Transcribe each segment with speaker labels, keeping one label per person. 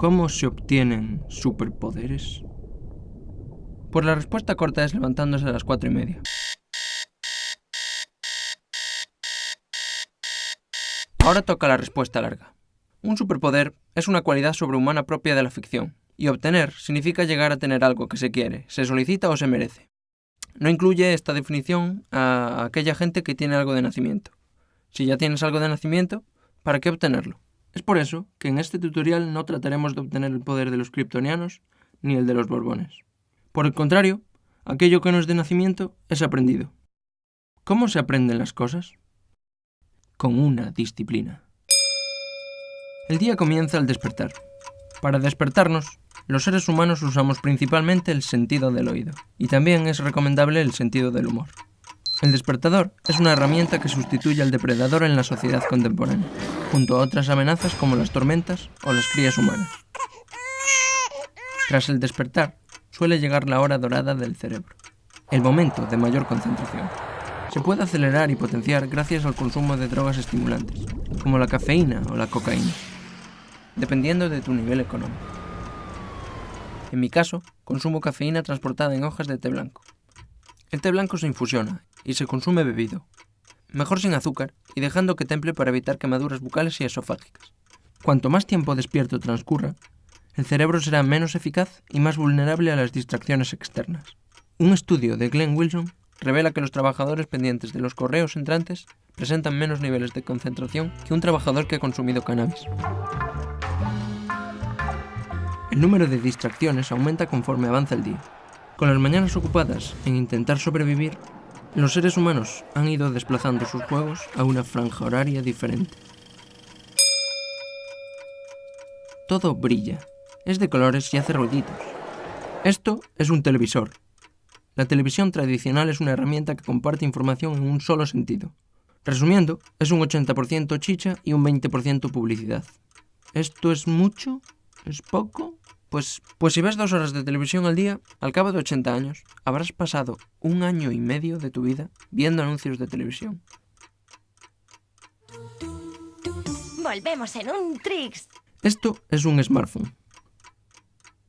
Speaker 1: ¿Cómo se obtienen superpoderes? Pues la respuesta corta es levantándose a las cuatro y media. Ahora toca la respuesta larga. Un superpoder es una cualidad sobrehumana propia de la ficción, y obtener significa llegar a tener algo que se quiere, se solicita o se merece. No incluye esta definición a aquella gente que tiene algo de nacimiento. Si ya tienes algo de nacimiento, ¿para qué obtenerlo? Es por eso que en este tutorial no trataremos de obtener el poder de los kryptonianos ni el de los borbones. Por el contrario, aquello que no es de nacimiento es aprendido. ¿Cómo se aprenden las cosas? Con una disciplina. El día comienza al despertar. Para despertarnos, los seres humanos usamos principalmente el sentido del oído, y también es recomendable el sentido del humor. El despertador es una herramienta que sustituye al depredador en la sociedad contemporánea, junto a otras amenazas como las tormentas o las crías humanas. Tras el despertar, suele llegar la hora dorada del cerebro, el momento de mayor concentración. Se puede acelerar y potenciar gracias al consumo de drogas estimulantes, como la cafeína o la cocaína, dependiendo de tu nivel económico. En mi caso, consumo cafeína transportada en hojas de té blanco. El té blanco se infusiona y se consume bebido, mejor sin azúcar y dejando que temple para evitar quemaduras bucales y esofágicas. Cuanto más tiempo despierto transcurra, el cerebro será menos eficaz y más vulnerable a las distracciones externas. Un estudio de Glenn Wilson revela que los trabajadores pendientes de los correos entrantes presentan menos niveles de concentración que un trabajador que ha consumido cannabis. El número de distracciones aumenta conforme avanza el día. Con las mañanas ocupadas en intentar sobrevivir, los seres humanos han ido desplazando sus juegos a una franja horaria diferente. Todo brilla, es de colores y hace ruiditos. Esto es un televisor. La televisión tradicional es una herramienta que comparte información en un solo sentido. Resumiendo, es un 80% chicha y un 20% publicidad. ¿Esto es mucho? ¿Es poco? Pues, pues si ves dos horas de televisión al día, al cabo de 80 años, habrás pasado un año y medio de tu vida viendo anuncios de televisión.
Speaker 2: Volvemos en un Trix.
Speaker 1: Esto es un smartphone.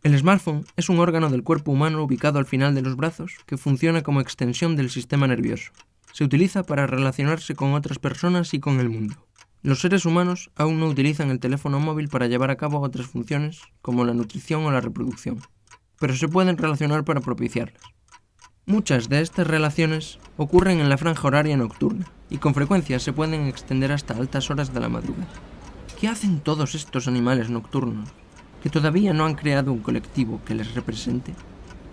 Speaker 1: El smartphone es un órgano del cuerpo humano ubicado al final de los brazos que funciona como extensión del sistema nervioso. Se utiliza para relacionarse con otras personas y con el mundo. Los seres humanos aún no utilizan el teléfono móvil para llevar a cabo otras funciones como la nutrición o la reproducción, pero se pueden relacionar para propiciarlas. Muchas de estas relaciones ocurren en la franja horaria nocturna y con frecuencia se pueden extender hasta altas horas de la madrugada. ¿Qué hacen todos estos animales nocturnos que todavía no han creado un colectivo que les represente?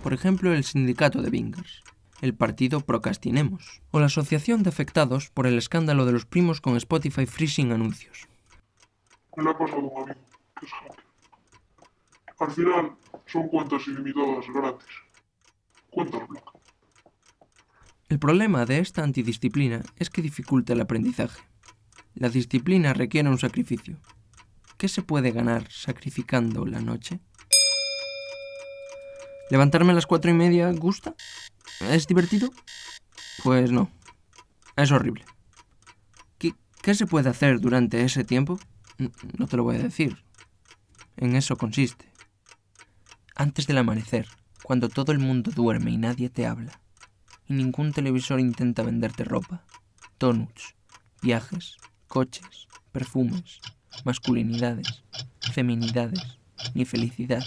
Speaker 1: Por ejemplo, el sindicato de Bingers el partido Procrastinemos, o la Asociación de Afectados por el escándalo de los primos con Spotify freezing anuncios.
Speaker 3: Me le ha pasado un amigo, que es hacker. Al final, son cuentas ilimitadas gratis. Cuentas.
Speaker 1: El problema de esta antidisciplina es que dificulta el aprendizaje. La disciplina requiere un sacrificio. ¿Qué se puede ganar sacrificando la noche? ¿Levantarme a las cuatro y media gusta? ¿Es divertido? Pues no. Es horrible. ¿Qué, ¿Qué, se puede hacer durante ese tiempo? No te lo voy a decir. En eso consiste. Antes del amanecer, cuando todo el mundo duerme y nadie te habla, y ningún televisor intenta venderte ropa, donuts, viajes, coches, perfumes, masculinidades, feminidades, ni felicidad,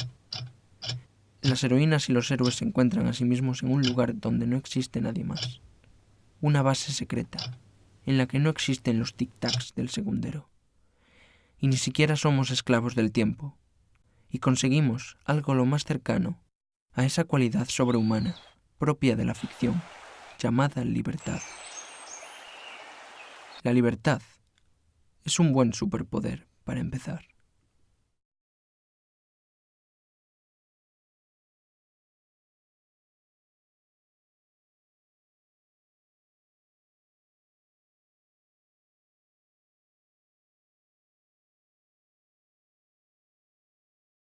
Speaker 1: las heroínas y los héroes se encuentran a sí mismos en un lugar donde no existe nadie más. Una base secreta, en la que no existen los tic-tacs del segundero. Y ni siquiera somos esclavos del tiempo. Y conseguimos algo lo más cercano a esa cualidad sobrehumana propia de la ficción, llamada libertad. La libertad es un buen superpoder para empezar.